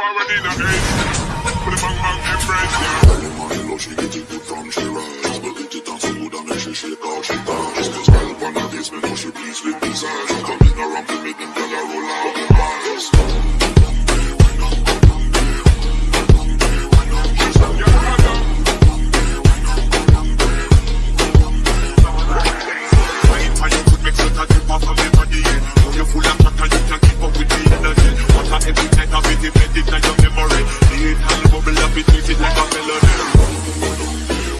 forward in the. Put the bang bang embrace, yeah. Early morning love, she get it good from she rise. But it it and so good and then she shake out, she dance. Just smile upon her face, me know she pleased with desire. She come in around to make them tell it, let it,